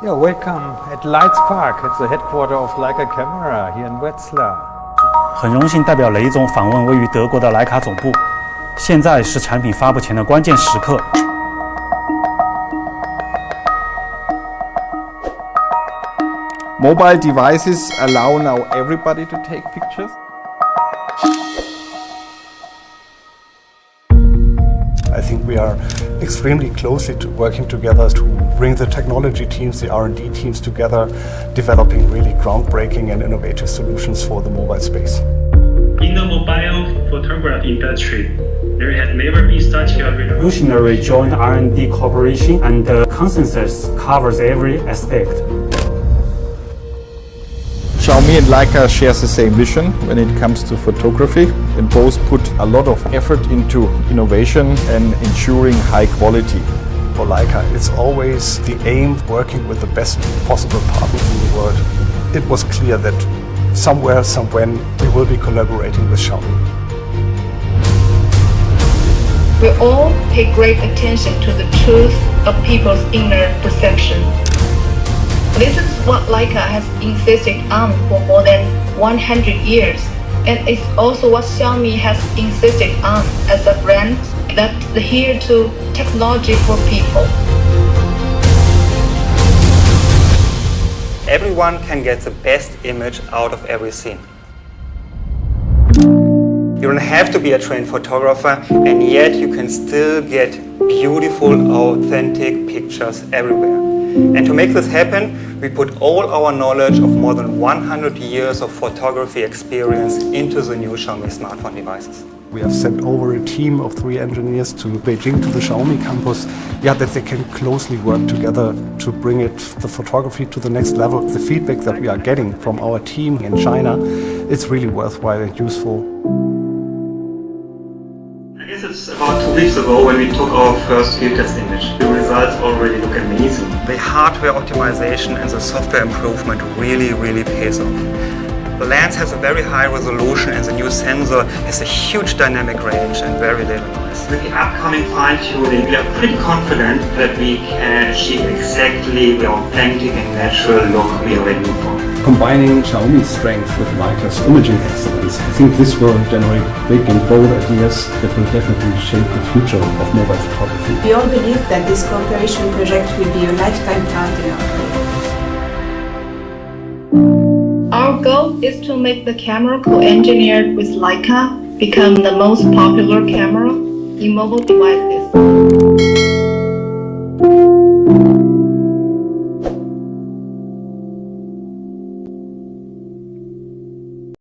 Yeah, welcome at Leitz Park. It's the headquarters of Leica Camera here in Wetzlar. 很荣幸代表雷总访问位于德国的徕卡总部。现在是产品发布前的关键时刻。Mobile devices allow now everybody to take pictures. I think we are extremely closely to working together to bring the technology teams, the R&D teams together, developing really groundbreaking and innovative solutions for the mobile space. In the mobile photography industry, there has never been such a revolutionary joint R&D cooperation and the consensus covers every aspect. Xiaomi and Leica shares the same vision when it comes to photography and both put a lot of effort into innovation and ensuring high quality. For Leica, it's always the aim working with the best possible partners in the world. It was clear that somewhere, somewhen, we will be collaborating with Xiaomi. We all pay great attention to the truth of people's inner perception. This is what Leica has insisted on um, for more than 100 years, and it's also what Xiaomi has insisted on um, as a brand that's here to technology for people. Everyone can get the best image out of every scene. You don't have to be a trained photographer and yet you can still get beautiful, authentic pictures everywhere. And to make this happen, we put all our knowledge of more than 100 years of photography experience into the new Xiaomi smartphone devices. We have sent over a team of three engineers to Beijing to the Xiaomi campus, yeah, that they can closely work together to bring it, the photography to the next level. The feedback that we are getting from our team in China, it's really worthwhile and useful. About two weeks ago when we took our first field test image. The results already look amazing. The hardware optimization and the software improvement really, really pays off. The lens has a very high resolution and the new sensor has a huge dynamic range and very little noise. With the upcoming fine-tuning, we are pretty confident that we can achieve exactly the authentic and natural look we are aiming for. Combining Xiaomi's strength with Leica's imaging excellence, I think this will generate big and bold ideas that will definitely shape the future of mobile photography. We all believe that this cooperation project will be a lifetime partner. Our goal is to make the camera co-engineered with Leica become the most popular camera in mobile devices.